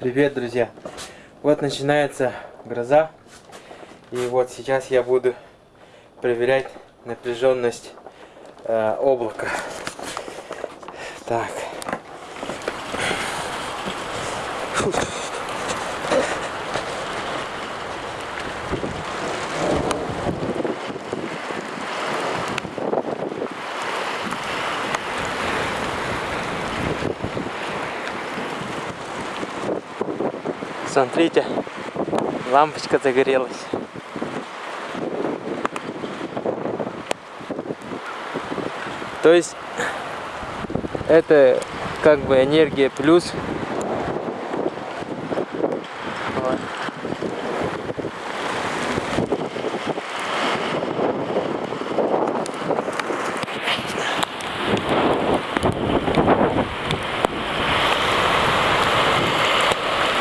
Привет, друзья! Вот начинается гроза. И вот сейчас я буду проверять напряженность э, облака. Так. Смотрите, лампочка загорелась. То есть это как бы энергия плюс. Вот.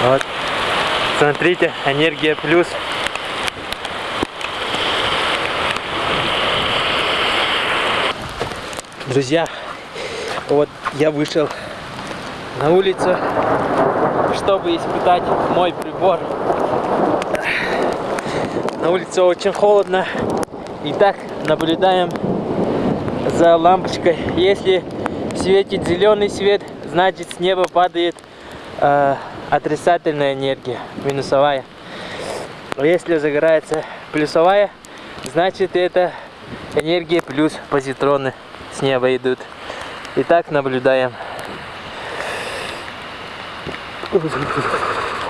Вот. Смотрите, энергия плюс. Друзья, вот я вышел на улицу, чтобы испытать мой прибор. На улице очень холодно. И так наблюдаем за лампочкой. Если светит зеленый свет, значит с неба падает э, отрицательная энергия, минусовая. Если загорается плюсовая, значит это энергия плюс позитроны с неба идут. И так наблюдаем.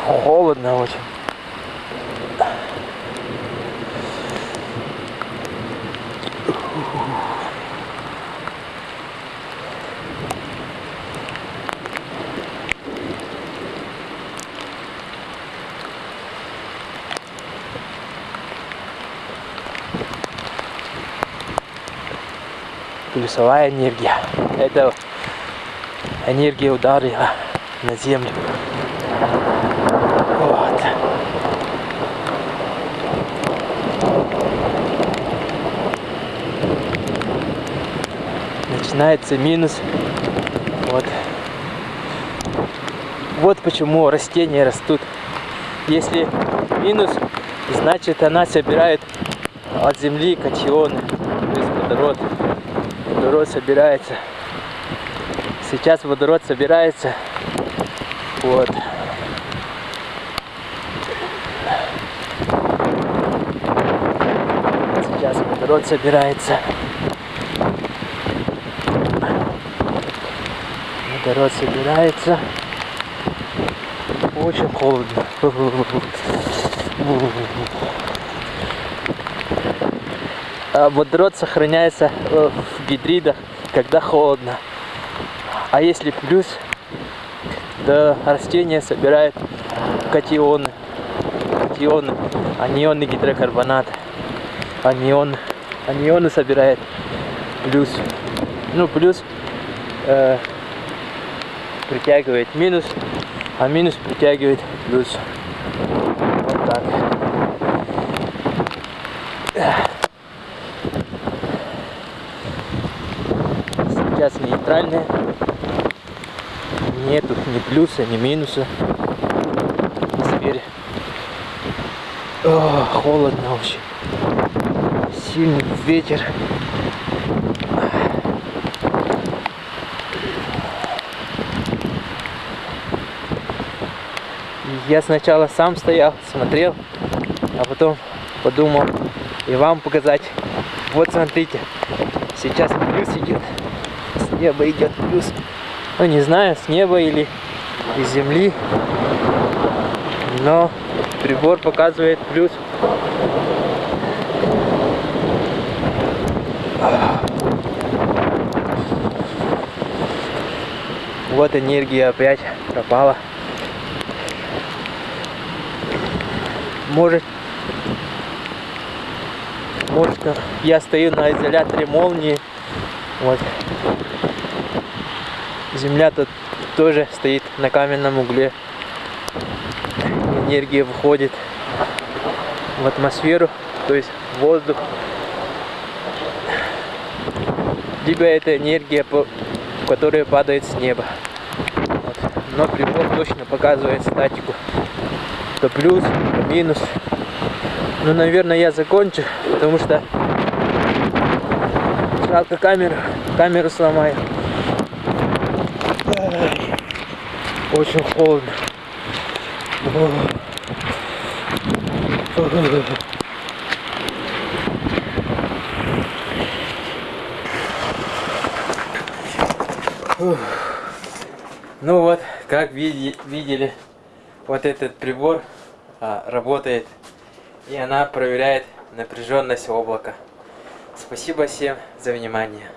Холодно очень. Плюсовая энергия. Это энергия ударила на землю. Вот. Начинается минус. Вот. Вот почему растения растут. Если минус, значит она собирает от земли катионы, то есть водород водород собирается. Сейчас водород собирается. Вот. Сейчас водород собирается. Водород собирается. Очень холодно. А водород сохраняется э, в гидридах, когда холодно. А если плюс, то растение собирает катионы. Катионы, анионы гидрокарбонат. Анион, анионы собирает плюс. Ну, плюс э, притягивает минус, а минус притягивает плюс. Вот так. сейчас нейтральная. Нету ни плюса, ни минуса. Теперь О, холодно очень. Сильный ветер. Я сначала сам стоял, смотрел, а потом подумал и вам показать. Вот смотрите, сейчас плюс идет неба идет плюс. Ну не знаю, с неба или из земли. Но прибор показывает плюс. Вот энергия опять пропала. Может, может я стою на изоляторе молнии. Вот Земля тут тоже стоит на каменном угле. Энергия выходит в атмосферу, то есть в воздух. Либо это энергия, которая падает с неба. Вот. но прибор точно показывает статику. То плюс, то минус. Ну, наверное, я закончу, потому что жалко камеру, камеру сломаю. Очень холодно. Ну вот, как видели, вот этот прибор а, работает, и она проверяет напряженность облака. Спасибо всем за внимание.